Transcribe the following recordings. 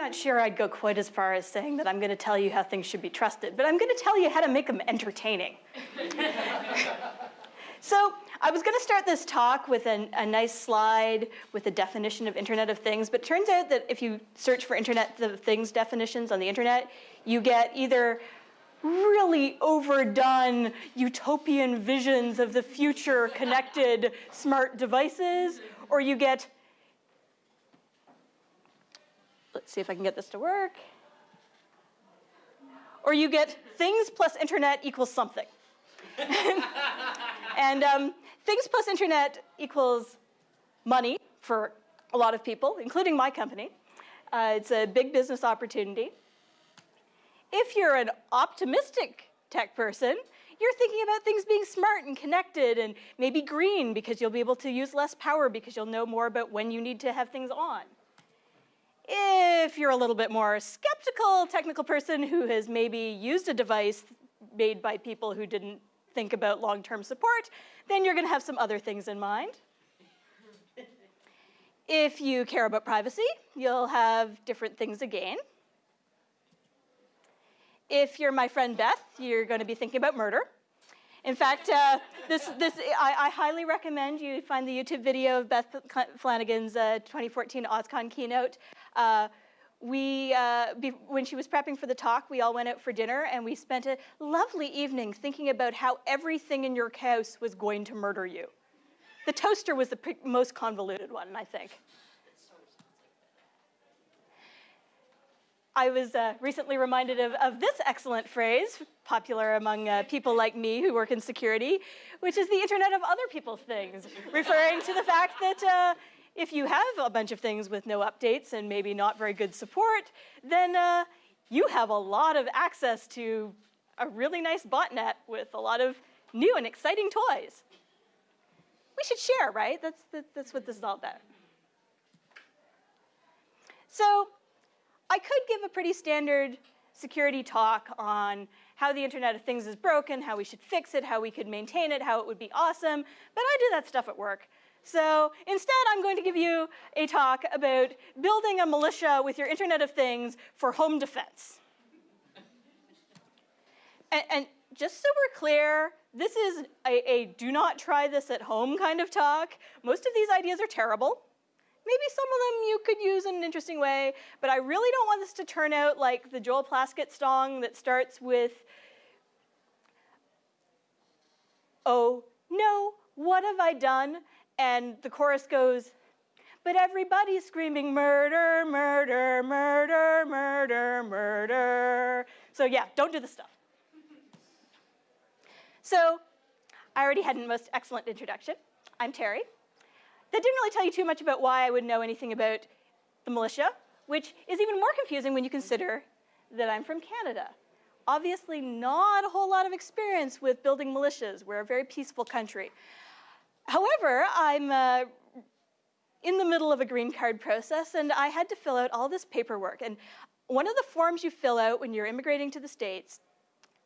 not sure I'd go quite as far as saying that I'm going to tell you how things should be trusted, but I'm going to tell you how to make them entertaining. so I was going to start this talk with an, a nice slide with a definition of Internet of Things, but turns out that if you search for Internet of Things definitions on the internet, you get either really overdone utopian visions of the future connected smart devices, or you get Let's see if I can get this to work. Or you get things plus internet equals something. and um, things plus internet equals money for a lot of people, including my company. Uh, it's a big business opportunity. If you're an optimistic tech person, you're thinking about things being smart and connected and maybe green because you'll be able to use less power because you'll know more about when you need to have things on. If you're a little bit more skeptical technical person who has maybe used a device made by people who didn't think about long-term support, then you're gonna have some other things in mind. if you care about privacy, you'll have different things again. If you're my friend Beth, you're gonna be thinking about murder. In fact, uh, this, this, I, I, highly recommend you find the YouTube video of Beth Flanagan's uh, 2014 OSCON keynote. Uh, we, uh, when she was prepping for the talk, we all went out for dinner and we spent a lovely evening thinking about how everything in your house was going to murder you. The toaster was the most convoluted one, I think. I was uh, recently reminded of, of, this excellent phrase, popular among uh, people like me who work in security, which is the internet of other people's things, referring to the fact that uh, if you have a bunch of things with no updates and maybe not very good support, then uh, you have a lot of access to a really nice botnet with a lot of new and exciting toys. We should share, right? That's, that's what this is all about. So I could give a pretty standard security talk on how the Internet of Things is broken, how we should fix it, how we could maintain it, how it would be awesome, but I do that stuff at work. So instead, I'm going to give you a talk about building a militia with your Internet of Things for home defense. and, and, just so we're clear, this is a, a do not try this at home kind of talk. Most of these ideas are terrible. Maybe some of them you could use in an interesting way, but I really don't want this to turn out like the Joel Plaskett song that starts with, oh no, what have I done? And the chorus goes, but everybody's screaming murder, murder, murder, murder, murder. So yeah, don't do this stuff. so I already had a most excellent introduction. I'm Terri. That didn't really tell you too much about why I would know anything about the militia, which is even more confusing when you consider that I'm from Canada. Obviously not a whole lot of experience with building militias. We're a very peaceful country. However, I'm uh, in the middle of a green card process and I had to fill out all this paperwork. And one of the forms you fill out when you're immigrating to the States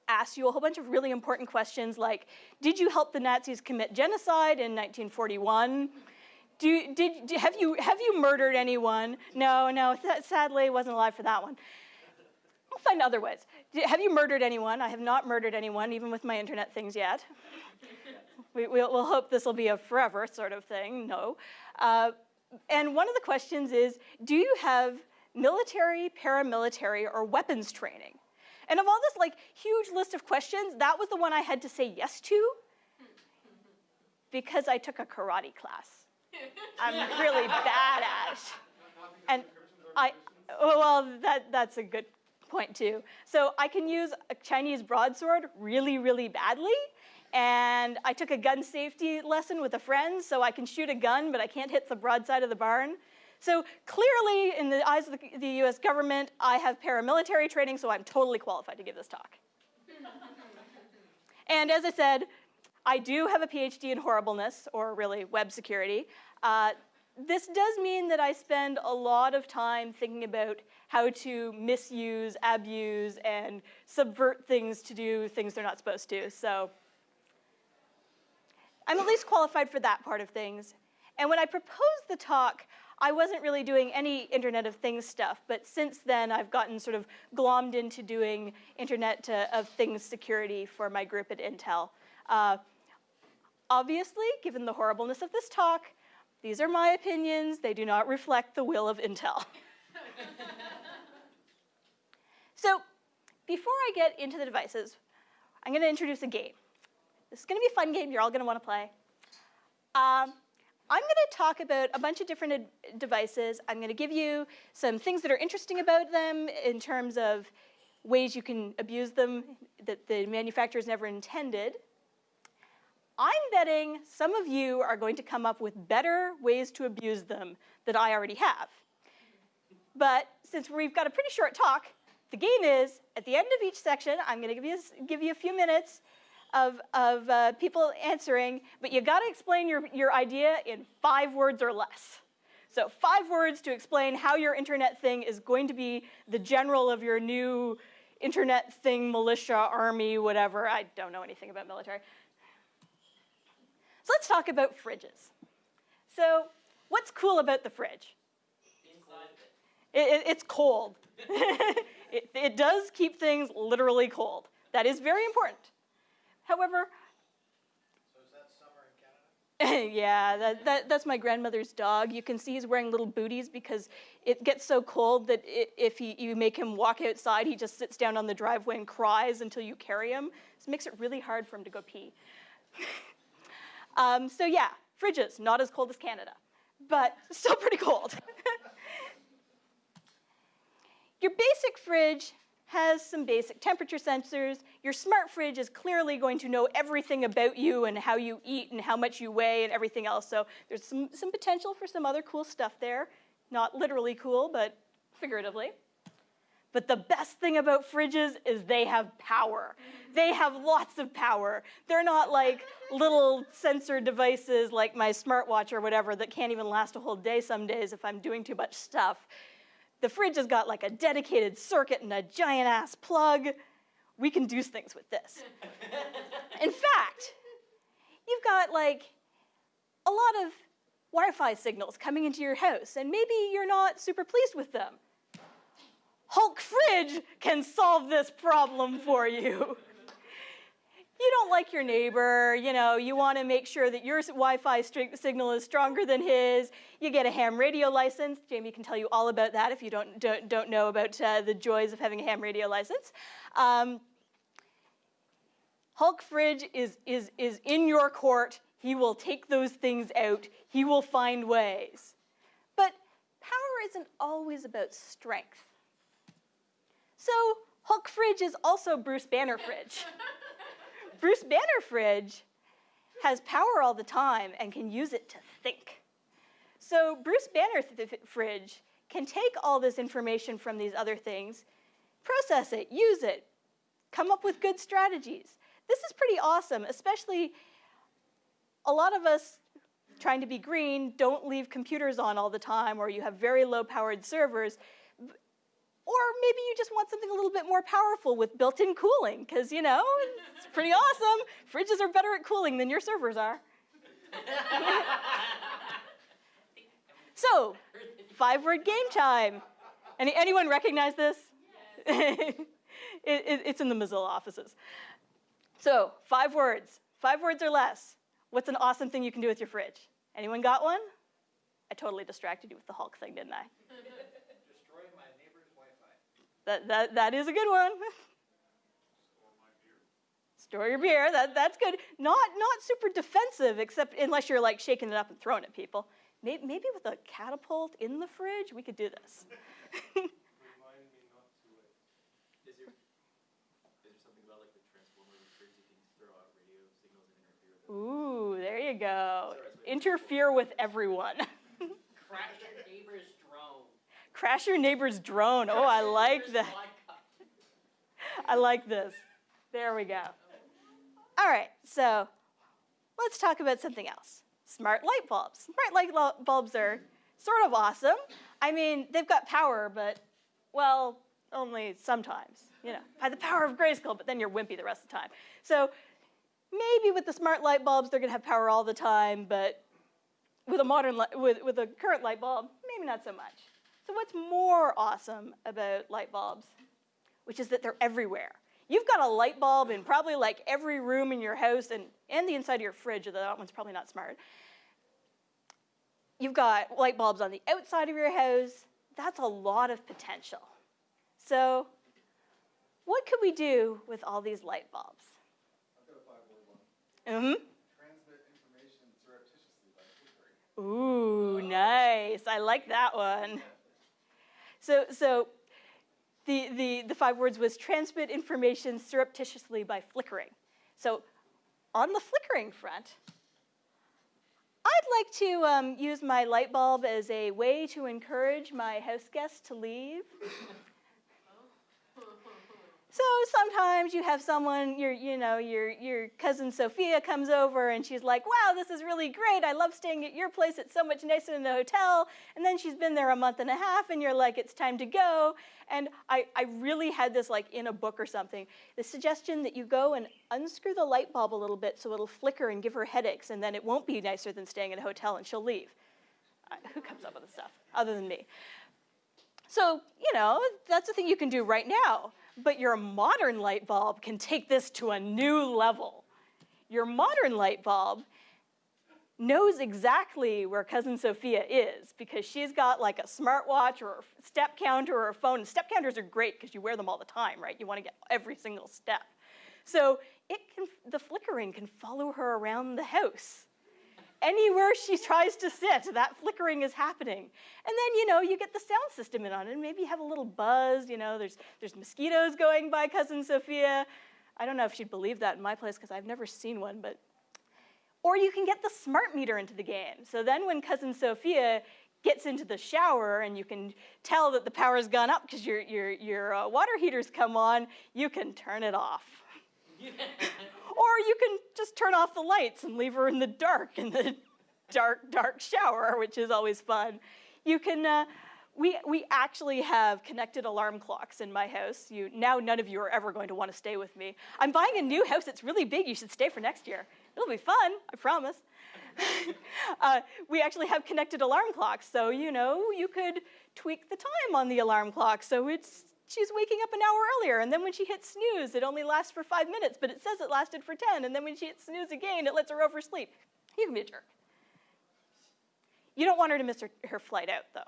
asks you a whole bunch of really important questions like, did you help the Nazis commit genocide in 1941? Do, did, have, you, have you murdered anyone? No, no, sadly, wasn't alive for that one. I'll find other ways. Have you murdered anyone? I have not murdered anyone, even with my internet things yet. We, will we'll hope this will be a forever sort of thing, no. Uh, and one of the questions is, do you have military, paramilitary, or weapons training? And of all this like huge list of questions, that was the one I had to say yes to because I took a karate class. I'm really bad at it. And I, well, that, that's a good point too. So I can use a Chinese broadsword really, really badly, and I took a gun safety lesson with a friend, so I can shoot a gun, but I can't hit the broadside of the barn. So clearly, in the eyes of the, the US government, I have paramilitary training, so I'm totally qualified to give this talk. and as I said, I do have a PhD in horribleness, or really web security. Uh, this does mean that I spend a lot of time thinking about how to misuse, abuse, and subvert things to do things they're not supposed to. So I'm at least qualified for that part of things. And when I proposed the talk, I wasn't really doing any Internet of Things stuff, but since then I've gotten sort of glommed into doing Internet of Things security for my group at Intel. Uh, obviously, given the horribleness of this talk, these are my opinions. They do not reflect the will of Intel. so before I get into the devices, I'm going to introduce a game. This is going to be a fun game you're all going to want to play. Um, I'm going to talk about a bunch of different devices. I'm going to give you some things that are interesting about them in terms of ways you can abuse them that the manufacturers never intended. I'm betting some of you are going to come up with better ways to abuse them that I already have. But since we've got a pretty short talk, the game is, at the end of each section, I'm going to give you, give you a few minutes of, of uh, people answering, but you've got to explain your, your idea in five words or less. So five words to explain how your internet thing is going to be the general of your new internet thing, militia, army, whatever. I don't know anything about military. So let's talk about fridges. So what's cool about the fridge? It, it, it's cold. it, it does keep things literally cold. That is very important. However, yeah, that, that, that's my grandmother's dog. You can see he's wearing little booties because it gets so cold that it, if he, you make him walk outside, he just sits down on the driveway and cries until you carry him. This makes it really hard for him to go pee. um, so yeah, fridges, not as cold as Canada, but still pretty cold. Your basic fridge has some basic temperature sensors. Your smart fridge is clearly going to know everything about you and how you eat and how much you weigh and everything else. So there's some, some potential for some other cool stuff there. Not literally cool, but figuratively. But the best thing about fridges is they have power. They have lots of power. They're not like little sensor devices like my smartwatch or whatever that can't even last a whole day some days if I'm doing too much stuff. The fridge has got like a dedicated circuit and a giant ass plug. We can do things with this. In fact, you've got like a lot of Wi-Fi signals coming into your house and maybe you're not super pleased with them. Hulk Fridge can solve this problem for you you don't like your neighbor, you know, you want to make sure that your Wi-Fi signal is stronger than his. You get a ham radio license. Jamie can tell you all about that if you don't, don't, don't know about uh, the joys of having a ham radio license. Um, Hulk Fridge is, is, is in your court. He will take those things out. He will find ways. But power isn't always about strength. So Hulk Fridge is also Bruce Banner Fridge. Bruce Banner Fridge has power all the time and can use it to think. So Bruce Banner Fridge can take all this information from these other things, process it, use it, come up with good strategies. This is pretty awesome, especially a lot of us trying to be green don't leave computers on all the time or you have very low powered servers. Or maybe you just want something a little bit more powerful with built-in cooling, because, you know, it's pretty awesome. Fridges are better at cooling than your servers are. so, five-word game time. Any, anyone recognize this? Yes. it, it, it's in the Mozilla offices. So, five words. Five words or less. What's an awesome thing you can do with your fridge? Anyone got one? I totally distracted you with the Hulk thing, didn't I? That, that, that is a good one. Store your beer, that, that's good. Not, not super defensive, except unless you're like shaking it up and throwing it at people. Maybe, maybe with a catapult in the fridge, we could do this. Ooh, there you go. Interfere with everyone. Crash your neighbor's drone. Oh, I like that. I like this. There we go. All right, so let's talk about something else. Smart light bulbs. Smart light bulbs are sort of awesome. I mean, they've got power, but, well, only sometimes. You know, by the power of Grayskull, but then you're wimpy the rest of the time. So maybe with the smart light bulbs, they're gonna have power all the time, but with a modern, with, with a current light bulb, maybe not so much. So what's more awesome about light bulbs, which is that they're everywhere. You've got a light bulb in probably like every room in your house and, and the inside of your fridge, although that one's probably not smart. You've got light bulbs on the outside of your house. That's a lot of potential. So what could we do with all these light bulbs? Mm-hmm. Ooh, nice. I like that one. So, so the, the, the five words was transmit information surreptitiously by flickering. So on the flickering front, I'd like to um, use my light bulb as a way to encourage my house guests to leave. So sometimes you have someone, your, you know, your, your cousin Sophia comes over and she's like, wow, this is really great. I love staying at your place. It's so much nicer than the hotel. And then she's been there a month and a half and you're like, it's time to go. And I, I really had this like in a book or something, the suggestion that you go and unscrew the light bulb a little bit so it'll flicker and give her headaches and then it won't be nicer than staying at a hotel and she'll leave. Uh, who comes up with this stuff other than me? So, you know, that's a thing you can do right now. But your modern light bulb can take this to a new level. Your modern light bulb knows exactly where cousin Sophia is because she's got like a smartwatch or a step counter or a phone. And step counters are great because you wear them all the time, right? You want to get every single step. So it can, the flickering can follow her around the house anywhere she tries to sit, that flickering is happening. And then, you know, you get the sound system in on it, and maybe you have a little buzz, you know, there's, there's mosquitoes going by Cousin Sophia. I don't know if she'd believe that in my place because I've never seen one, but. Or you can get the smart meter into the game. So then when Cousin Sophia gets into the shower and you can tell that the power's gone up because your, your, your uh, water heater's come on, you can turn it off. Or you can just turn off the lights and leave her in the dark in the dark, dark shower, which is always fun. You can, uh, we, we actually have connected alarm clocks in my house. You, now none of you are ever going to want to stay with me. I'm buying a new house. It's really big. You should stay for next year. It'll be fun, I promise. uh, we actually have connected alarm clocks. So, you know, you could tweak the time on the alarm clock so it's she's waking up an hour earlier, and then when she hits snooze, it only lasts for five minutes, but it says it lasted for 10, and then when she hits snooze again, it lets her oversleep. You can be a jerk. You don't want her to miss her, her flight out, though.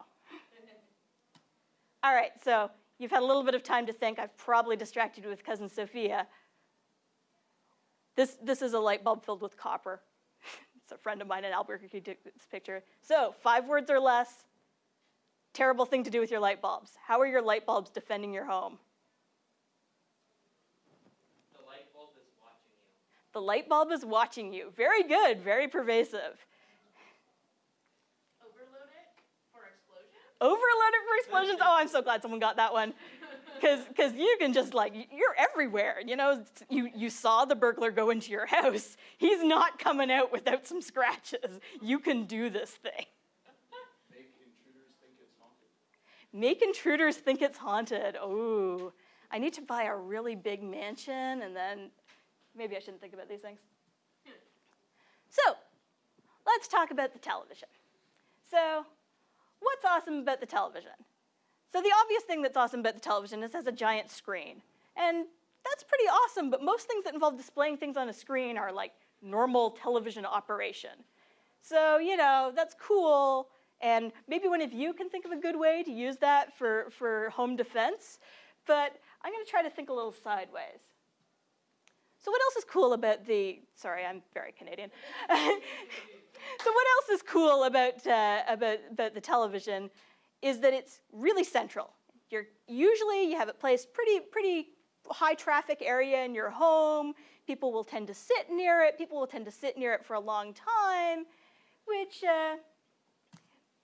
All right, so you've had a little bit of time to think. I've probably distracted you with Cousin Sophia. This, this is a light bulb filled with copper. it's a friend of mine in Albuquerque took this picture. So five words or less, terrible thing to do with your light bulbs. How are your light bulbs defending your home? The light bulb is watching you. The light bulb is watching you. Very good, very pervasive. Overload it for explosions? Overload it for explosions. Oh, I'm so glad someone got that one. Cuz Because you can just like, you're everywhere. You know, you, you saw the burglar go into your house. He's not coming out without some scratches. You can do this thing. Make intruders think it's haunted. Oh, I need to buy a really big mansion and then maybe I shouldn't think about these things. So, let's talk about the television. So, what's awesome about the television? So the obvious thing that's awesome about the television is it has a giant screen. And that's pretty awesome, but most things that involve displaying things on a screen are like normal television operation. So, you know, that's cool, and maybe one of you can think of a good way to use that for, for home defense, but I'm gonna try to think a little sideways. So what else is cool about the, sorry, I'm very Canadian. so what else is cool about, uh, about, about the television is that it's really central. You're, usually you have it placed pretty, pretty high traffic area in your home. People will tend to sit near it. People will tend to sit near it for a long time, which uh,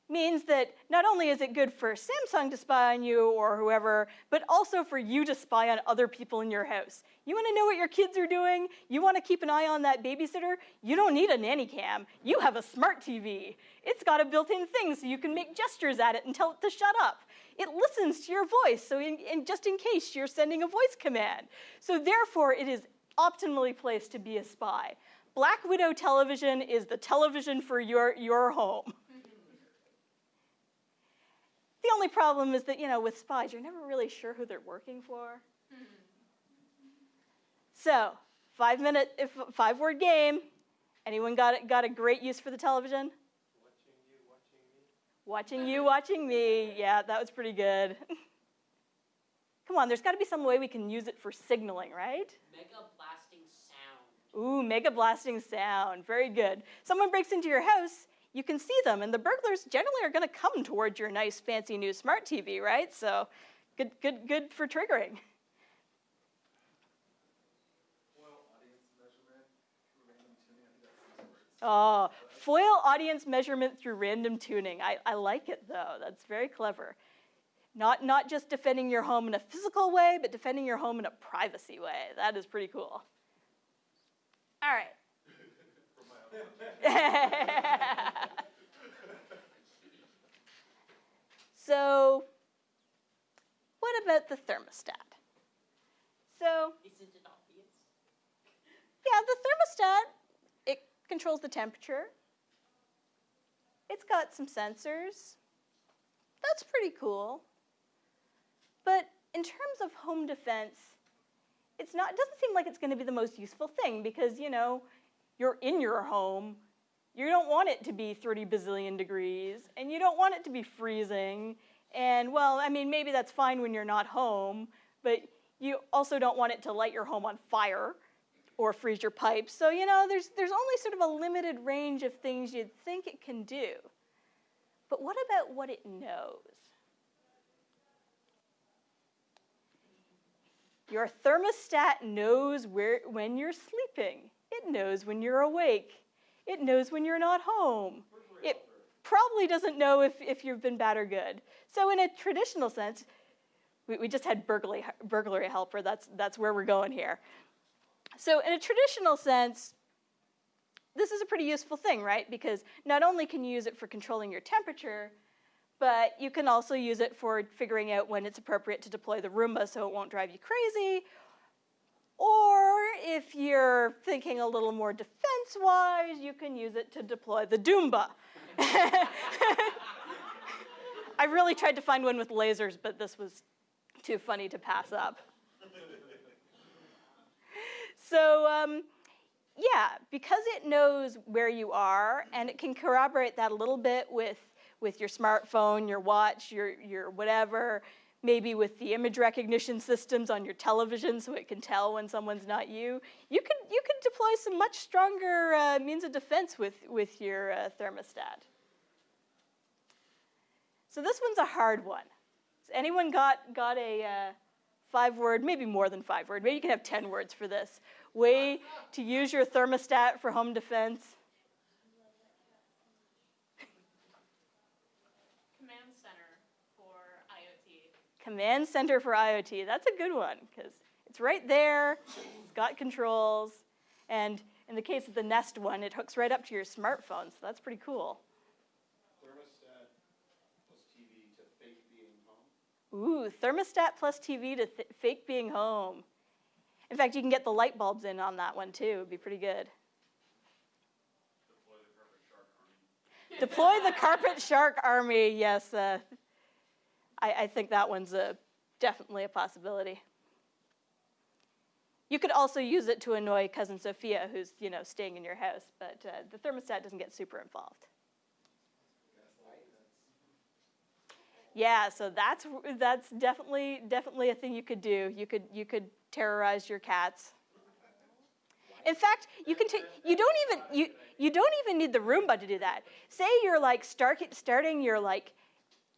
means that not only is it good for Samsung to spy on you or whoever, but also for you to spy on other people in your house. You wanna know what your kids are doing? You wanna keep an eye on that babysitter? You don't need a nanny cam. You have a smart TV. It's got a built-in thing so you can make gestures at it and tell it to shut up. It listens to your voice, so in, in just in case you're sending a voice command. So therefore, it is optimally placed to be a spy. Black Widow television is the television for your, your home. Only problem is that, you know, with spies, you're never really sure who they're working for. Mm-hmm. So, five minute, if, five word game. Anyone got, it- got a great use for the television? Watching you, watching me. Watching you, watching me. Yeah, that was pretty good. Come on, there's got to be some way we can use it for signaling, right? Mega blasting sound. Ooh, mega blasting sound. Very good. Someone breaks into your house, you can see them, and the burglars generally are going to come towards your nice, fancy new smart TV, right? So, good, good, good for triggering. Oh, foil audience measurement through random tuning. I, I like it though. That's very clever. Not, not just defending your home in a physical way, but defending your home in a privacy way. That is pretty cool. All right. so, what about the thermostat? So, Isn't it obvious? yeah, the thermostat, it controls the temperature. It's got some sensors. That's pretty cool. But in terms of home defense, it's not it doesn't seem like it's going to be the most useful thing because, you know, you're in your home. You don't want it to be 30 bazillion degrees and you don't want it to be freezing. And well, I mean, maybe that's fine when you're not home, but you also don't want it to light your home on fire or freeze your pipes. So, you know, there's, there's only sort of a limited range of things you'd think it can do. But what about what it knows? Your thermostat knows where, when you're sleeping. It knows when you're awake. It knows when you're not home. It probably doesn't know if, if you've been bad or good. So, in a traditional sense, we, we just had burglary, burglary helper. That's, that's where we're going here. So, in a traditional sense, this is a pretty useful thing, right? Because not only can you use it for controlling your temperature, but you can also use it for figuring out when it's appropriate to deploy the Roomba so it won't drive you crazy. Or if you're thinking a little more defense wise, you can use it to deploy the Doomba. I really tried to find one with lasers, but this was too funny to pass up. So, um, yeah, because it knows where you are and it can corroborate that a little bit with, with your smartphone, your watch, your, your whatever, maybe with the image recognition systems on your television so it can tell when someone's not you. You could, you could deploy some much stronger uh, means of defense with, with your uh, thermostat. So this one's a hard one. Has anyone got, got a uh, five word, maybe more than five word, maybe you can have 10 words for this, way to use your thermostat for home defense? Command center for IoT. Command Center for IoT. That's a good one because it's right there. It's got controls. And in the case of the Nest one, it hooks right up to your smartphone. So that's pretty cool. Thermostat plus TV to fake being home. Ooh, thermostat plus TV to th- fake being home. In fact, you can get the light bulbs in on that one too. It'd be pretty good. Deploy the carpet shark army. Deploy the carpet shark army. Yes, uh, I, I think that one's a, definitely a possibility. You could also use it to annoy cousin Sophia, who's you know staying in your house, but uh, the thermostat doesn't get super involved. Yeah, so that's that's definitely definitely a thing you could do. You could you could terrorize your cats. In fact, you can you don't even you you don't even need the Roomba to do that. Say you're like start, starting your like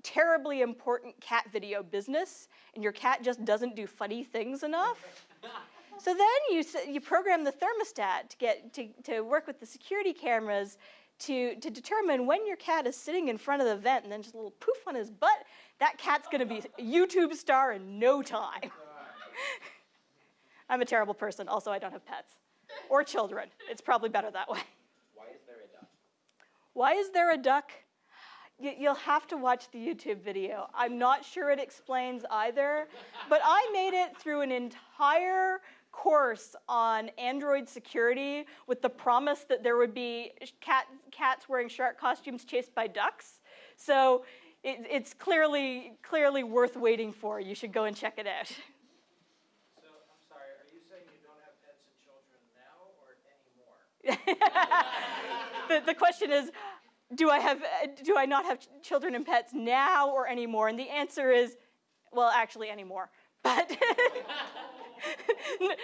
terribly important cat video business and your cat just doesn't do funny things enough. So then you you program the thermostat to get to, to work with the security cameras to, to determine when your cat is sitting in front of the vent and then just a little poof on his butt, that cat's gonna be a YouTube star in no time. I'm a terrible person. Also, I don't have pets or children. It's probably better that way. Why is there a duck? Why is there a duck? Y- You'll have to watch the YouTube video. I'm not sure it explains either, but I made it through an entire course on Android security with the promise that there would be cat, cats wearing shark costumes chased by ducks. So it, it's clearly, clearly worth waiting for. You should go and check it out. So, I'm sorry, are you saying you don't have pets and children now or anymore? the, the question is, do I have, uh, do I not have ch- children and pets now or anymore? And the answer is, well, actually anymore. But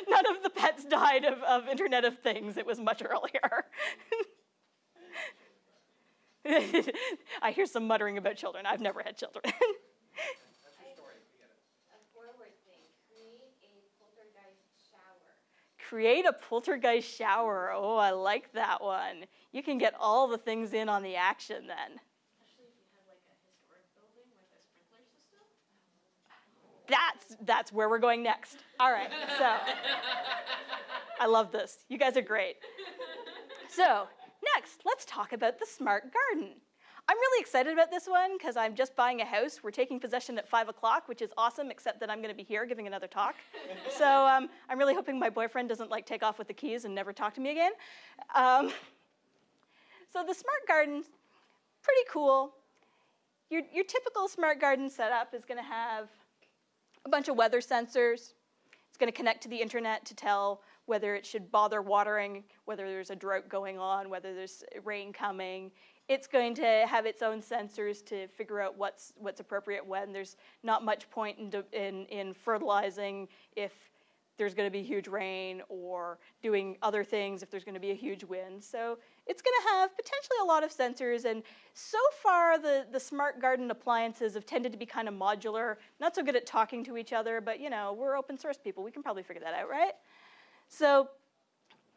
none of the pets died of, of Internet of Things. It was much earlier. I hear some muttering about children. I've never had children. That's your story, forget it. A forward thing, create a poltergeist shower. Create a poltergeist shower. Oh, I like that one. You can get all the things in on the action then. Especially if you have like a historic building with a sprinkler system. That's that's where we're going next. All right. So I love this. You guys are great. So, next, let's talk about the smart garden. I'm really excited about this one because I'm just buying a house. We're taking possession at 5 o'clock, which is awesome, except that I'm going to be here giving another talk. so um, I'm really hoping my boyfriend doesn't like take off with the keys and never talk to me again. Um, so the smart garden's pretty cool. Your, your typical smart garden setup is going to have a bunch of weather sensors. It's going to connect to the internet to tell whether it should bother watering, whether there's a drought going on, whether there's rain coming. It's going to have its own sensors to figure out what's what's appropriate when. There's not much point in in, in fertilizing if there's going to be huge rain or doing other things if there's going to be a huge wind. So it's going to have potentially a lot of sensors. And so far, the, the smart garden appliances have tended to be kind of modular, not so good at talking to each other, but you know, we're open source people. We can probably figure that out, right? So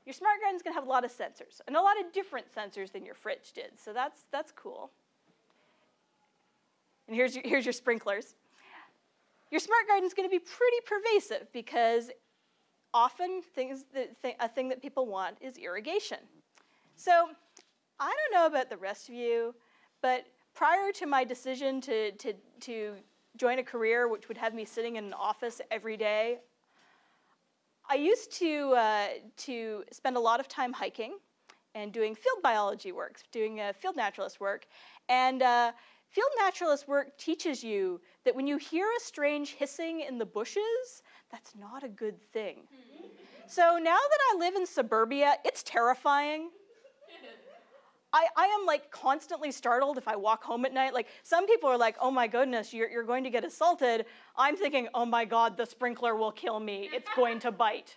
your smart garden's going to have a lot of sensors and a lot of different sensors than your fridge did. So that's, that's cool. And here's your, here's your sprinklers. Your smart garden's going to be pretty pervasive because often things that th- a thing that people want is irrigation. So I don't know about the rest of you, but prior to my decision to, to, to join a career which would have me sitting in an office every day, I used to, uh, to spend a lot of time hiking and doing field biology work, doing uh, field naturalist work. And uh, field naturalist work teaches you that when you hear a strange hissing in the bushes, that's not a good thing. So now that I live in suburbia, it's terrifying. I, I am like constantly startled if I walk home at night. Like some people are like, oh my goodness, you're, you're going to get assaulted. I'm thinking, oh my God, the sprinkler will kill me. It's going to bite.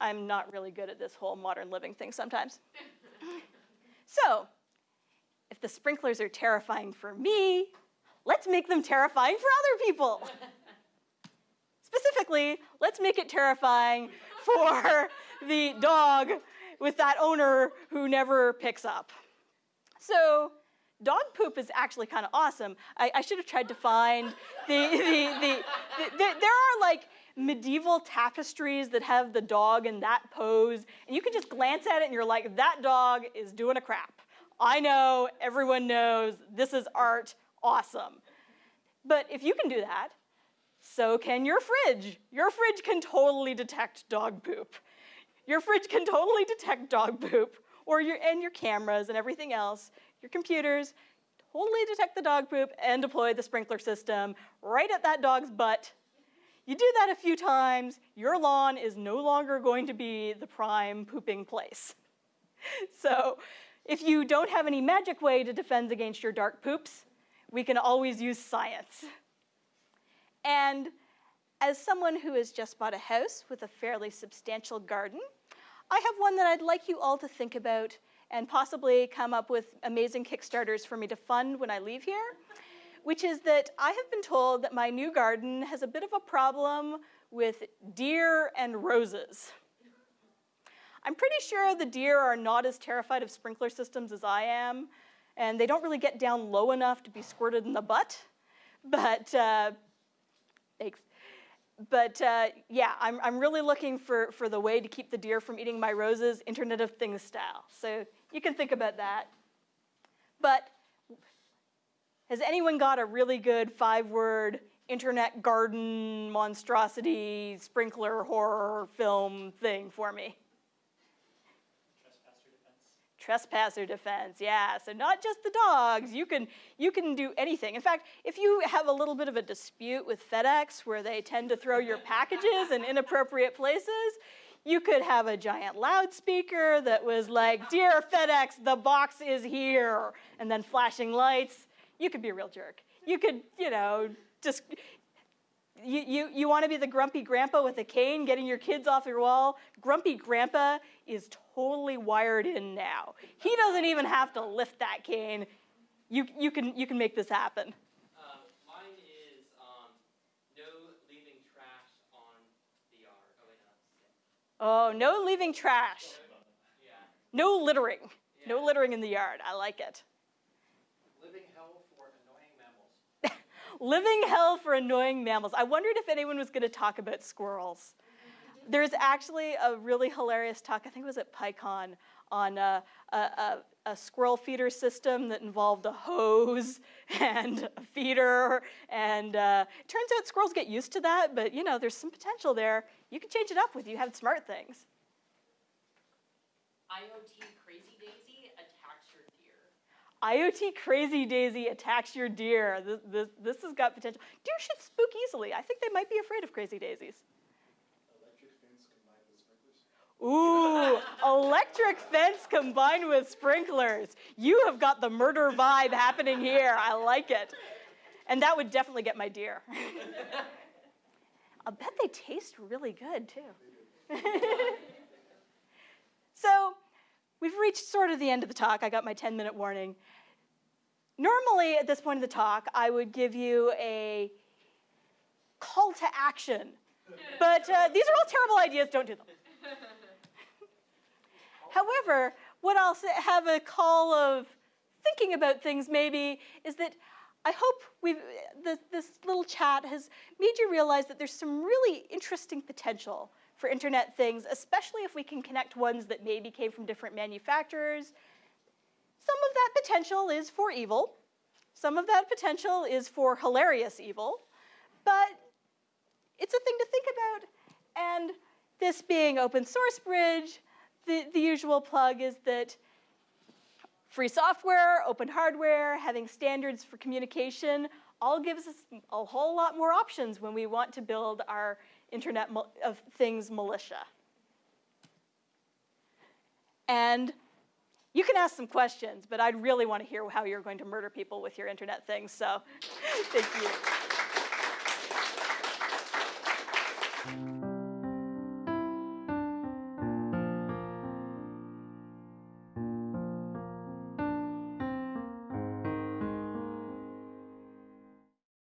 I'm not really good at this whole modern living thing sometimes. so, if the sprinklers are terrifying for me, let's make them terrifying for other people. Specifically, let's make it terrifying for the dog with that owner who never picks up. So, dog poop is actually kind of awesome. I, I, should have tried to find the, the, the, the, there are like medieval tapestries that have the dog in that pose, and you can just glance at it and you're like, that dog is doing a crap. I know, everyone knows, this is art, awesome. But if you can do that, so can your fridge. Your fridge can totally detect dog poop. Your fridge can totally detect dog poop, or your and your cameras and everything else. Your computers totally detect the dog poop and deploy the sprinkler system right at that dog's butt. You do that a few times, your lawn is no longer going to be the prime pooping place. So, if you don't have any magic way to defend against your dark poops, we can always use science. And as someone who has just bought a house with a fairly substantial garden, I have one that I'd like you all to think about and possibly come up with amazing Kickstarters for me to fund when I leave here, which is that I have been told that my new garden has a bit of a problem with deer and roses. I'm pretty sure the deer are not as terrified of sprinkler systems as I am, and they don't really get down low enough to be squirted in the butt. But uh, thanks. But uh, yeah, I'm, I'm really looking for, for the way to keep the deer from eating my roses, Internet of Things style. So you can think about that. But has anyone got a really good five word internet garden monstrosity sprinkler horror film thing for me? Trespasser defense. Yeah. So not just the dogs, you can, you can do anything. In fact, if you have a little bit of a dispute with FedEx where they tend to throw your packages in inappropriate places, you could have a giant loudspeaker that was like, Dear FedEx, the box is here, and then flashing lights. You could be a real jerk. You could, you know, just you, you, you want to be the grumpy grandpa with a cane getting your kids off your wall? Grumpy grandpa is totally wired in now. He doesn't even have to lift that cane. You, you, can, you can make this happen. Um, mine is, um, no leaving trash on the yard. Oh. Oh, no leaving trash. Yeah. No littering. No littering in the yard. I like it. Living hell for annoying mammals. Living hell for annoying mammals. I wondered if anyone was going to talk about squirrels. There's actually a really hilarious talk, I think it was at PyCon, on a, a, a, a squirrel feeder system that involved a hose and a feeder. And uh, turns out squirrels get used to that, but you know, there's some potential there. You can change it up with you have smart things. IoT Crazy Daisy attacks your deer. IoT Crazy Daisy attacks your deer. This, this, this has got potential. Deer should spook easily. I think they might be afraid of Crazy Daisies. Electric fence combined with sprinklers? Ooh, electric fence combined with sprinklers. You have got the murder vibe happening here. I like it. And that would definitely get my deer. I'll bet they taste really good too. so, we've reached sort of the end of the talk. I got my 10 minute warning. Normally, at this point of the talk, I would give you a call to action. But uh, these are all terrible ideas, don't do them. However, what I'll have a call of thinking about things maybe is that I hope we've, this, this little chat has made you realize that there's some really interesting potential for internet things, especially if we can connect ones that maybe came from different manufacturers. Some of that potential is for evil. Some of that potential is for hilarious evil. But it's a thing to think about. And this being open source bridge, the, the usual plug is that free software, open hardware, having standards for communication, all gives us a whole lot more options when we want to build our Internet of Things militia. And you can ask some questions, but I'd really want to hear how you're going to murder people with your internet things, so thank you.